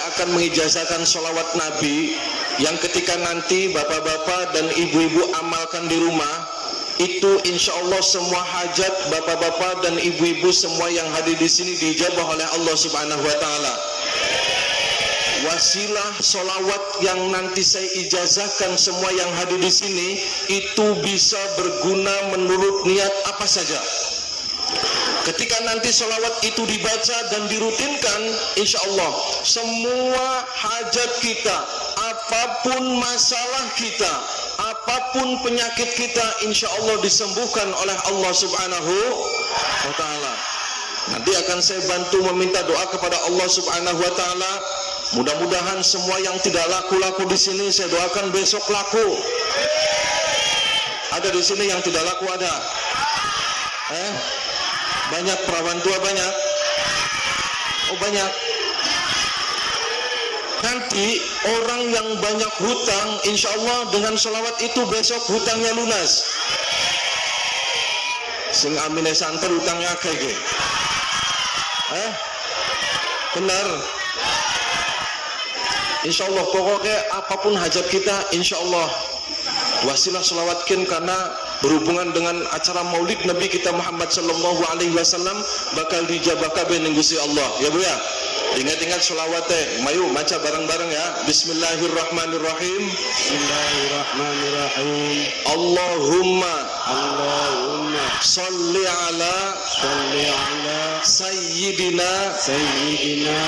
saya akan mengijazahkan sholawat Nabi yang ketika nanti bapak-bapak dan ibu-ibu amalkan di rumah itu insya Allah semua hajat bapak-bapak dan ibu-ibu semua yang hadir di sini dijabah oleh Allah Subhanahu Wa Taala. Wasilah solawat yang nanti saya ijazahkan semua yang hadir di sini itu bisa berguna menurut niat apa saja. Ketika nanti sholawat itu dibaca dan dirutinkan, insya Allah semua hajat kita, apa pun masalah kita, apa pun penyakit kita, insya Allah disembuhkan oleh Allah Subhanahu wa Ta'ala. Nanti akan saya bantu meminta doa kepada Allah Subhanahu wa Ta'ala. Mudah-mudahan semua yang tidak laku-laku di sini saya doakan besok laku. Ada di sini yang tidak laku ada. Eh? Banyak perawan tua banyak. Oh banyak. Nanti orang yang banyak hutang, insya Allah dengan sholawat itu besok hutangnya lunas. Sing amine santer hutangnya kayak Eh? Benar. Insya Allah pokoknya apa pun hajat kita, insya Allah wasilah selawatkin karena berhubungan dengan acara maulid Nabi kita Muhammad sallallahu alaihi wasallam bakal dijabah kabeh Gusti Allah. Ya Bu ya? Ingat-ingat selawatnya mayu baca bareng-bareng ya. Bismillahirrahmanirrahim. Bismillahirrahmanirrahim. Allahumma Allahumma salli ala salli ala sayyidina Sayyidina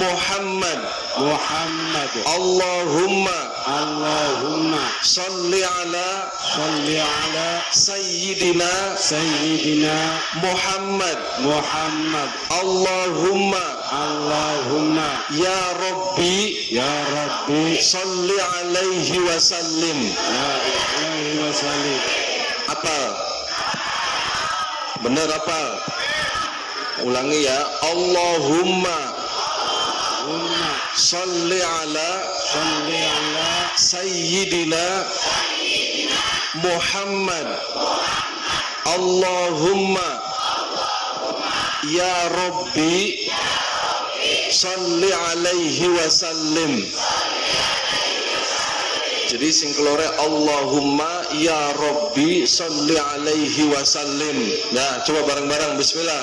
Muhammad. Muhammad. Allahumma Allahumma salli ala salli ala sayyidina Sayyidina Muhammad. Muhammad. Allahumma Allahumma ya Rabbi Ya Rabbi salli alaihi wasallim Ya Ilahi wa sallim. Apa? Benar apa? Ulangi ya. Allahumma salli ala salli ala sayyidina Muhammad. Allahumma ya Rabbi salli alaihi wasallim jadi sing kelore Allahumma ya Rabbi salli alaihi wasallim nah coba bareng-bareng bismillah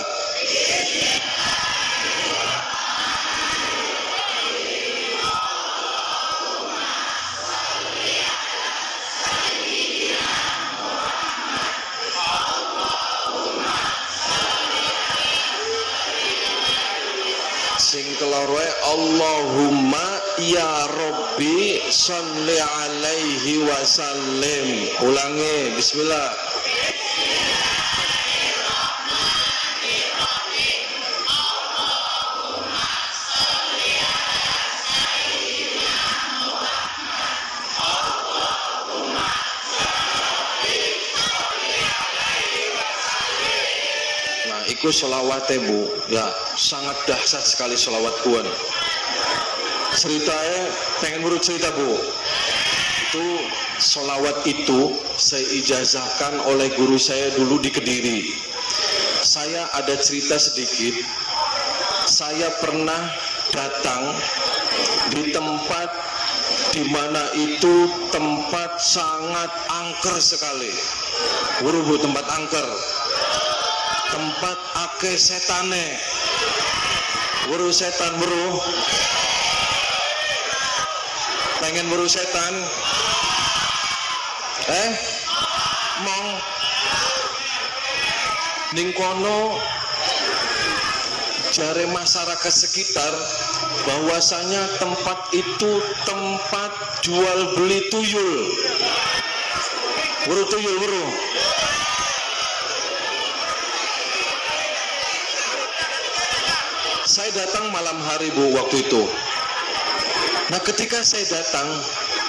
kelore Allahumma ya Rabbi salli alaihi wasallim ulangi bismillah Iku selawatnya bu, ya sangat dahsyat sekali selawat kuan. Ceritanya pengen urut cerita bu. Itu selawat itu saya ijazahkan oleh guru saya dulu di Kediri. Saya ada cerita sedikit. Saya pernah datang di tempat di mana itu tempat sangat angker sekali. Guru bu tempat angker tempat ake setane. Buru setan buru pengen buru setan? Eh? Mong. Ning kono jare masyarakat sekitar bahwasanya tempat itu tempat jual beli tuyul. Buru tuyul buru datang malam hari bu waktu itu. Nah ketika saya datang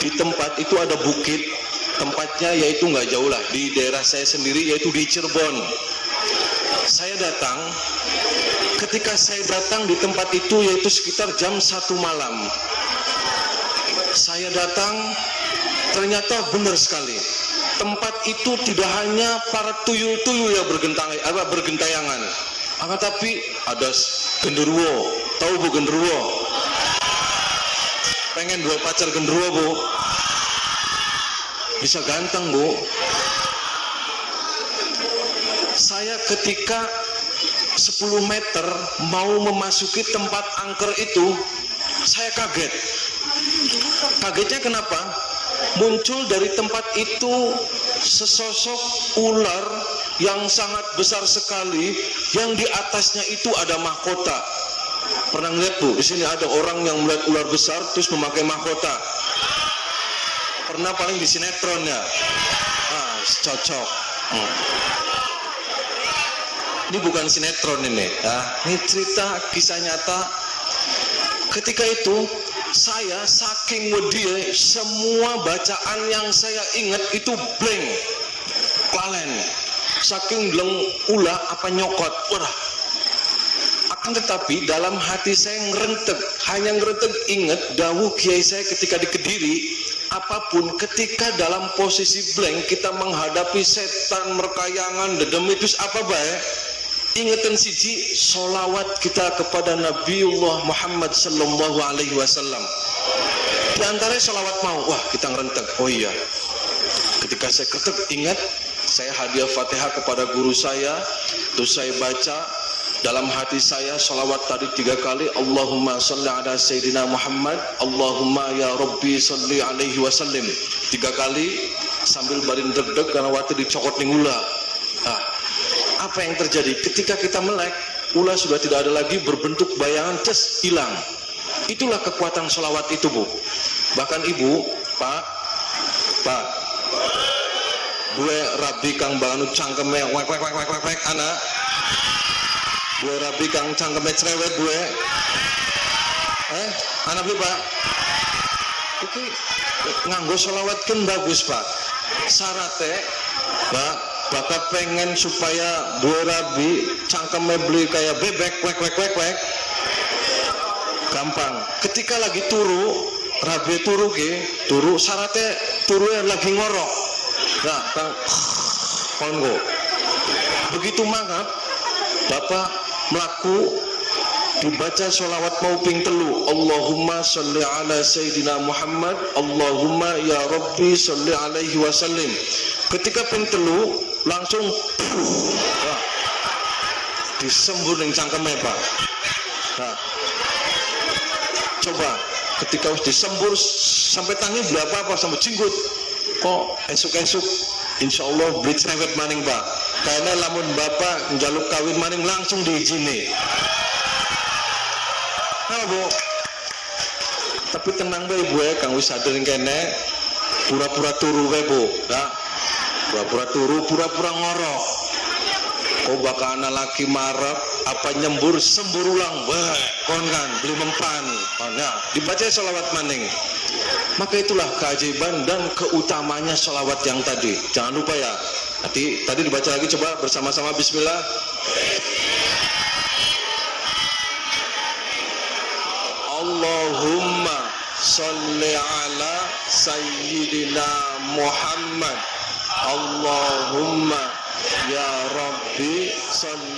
di tempat itu ada bukit. Tempatnya yaitu nggak jauh lah. Di daerah saya sendiri yaitu di Cirebon. Saya datang. Ketika saya datang di tempat itu yaitu sekitar jam satu malam saya datang. Ternyata benar sekali. Tempat itu tidak hanya para tuyul-tuyul yang bergentayangan. Akan tapi ada genderuwo. Tahu bu genderuwo? Pengen dua pacar gendruwo bu. Bisa ganteng bu. Saya ketika 10 meter mau memasuki tempat angker itu saya kaget. Kagetnya kenapa? Muncul dari tempat itu sesosok ular yang sangat besar sekali yang di atasnya itu ada mahkota. Pernah lihat bu? Di sini ada orang yang melihat ular besar terus memakai mahkota. Pernah paling di sinetron ya ah cocok. Hmm. ini bukan sinetron ini. Ya ini cerita kisah nyata. Ketika itu saya saking wedi semua bacaan yang saya ingat itu blank. Lalen saking leng ulah apa nyokot. Wah. Akan tetapi dalam hati saya ngerentek hanya ngerentek ingat dawuh kiai saya ketika di Kediri apa pun ketika dalam posisi blank kita menghadapi setan merkayangan dedemitus apa baik ingatan siji solawat kita kepada Nabiullah Muhammad sallallahu alaihi wasallam. Di antara solawat mau wah kita ngerentek. Oh iya. Ketika saya ketek ingat saya hadiah fatihah kepada guru saya. Terus saya baca dalam hati saya salawat tadi tiga kali Allahumma salli ala Sayyidina Muhammad Allahumma ya Rabbi salli alaihi wasallim. Tiga kali sambil barin deg-deg karena waktu dicokot ning ula nah, apa yang terjadi? Ketika kita melek ula sudah tidak ada lagi berbentuk bayangan ces hilang. Itulah kekuatan salawat itu bu. Bahkan ibu pak pak gue rabi kang bangun cangkeme wek wek wek wek wek wek anak gue rabi kang cangkeme cerewet gue eh anak bi pak? Nganggo sholawat kan bagus pak. Syaratnya pak bapak pengen supaya gue rabi cangkeme beli kayak bebek wek wek wek wek. Gampang. Ketika lagi turu rabi turu ke turu syaratnya turu lagi ngorok nah kang kongo begitu mangap bapak melaku dibaca sholawat mau ping telu. Allahumma sholli ala Sayyidina Muhammad. Allahumma ya Rabbi sholli alaihi wasallim. Ketika ping telu langsung wah, disembur yang cangkemnya pak. Nah, coba ketika harus disembur sampai tangi berapa apa sampai jinggut kok esuk-esuk? Insya Allah beli cerewet maning pak. Karena lamun bapak jaluk kawin maning langsung diizini. Nah bu. Tapi tenang bae bu ya. Kang wis sadar kene. Pura-pura turu bae bu ya. Pura-pura turu pura-pura ngorok kok bakal anak laki marah? Apa nyembur sembur ulang? Wah kon kan beli mempan. Oh, nah dibaca sholawat maning maka itulah keajaiban dan keutamanya sholawat yang tadi. Jangan lupa ya. Nanti tadi dibaca lagi coba bersama-sama Bismillah. Allahumma salli ala Sayyidina Muhammad. Allahumma ya Rabbi salli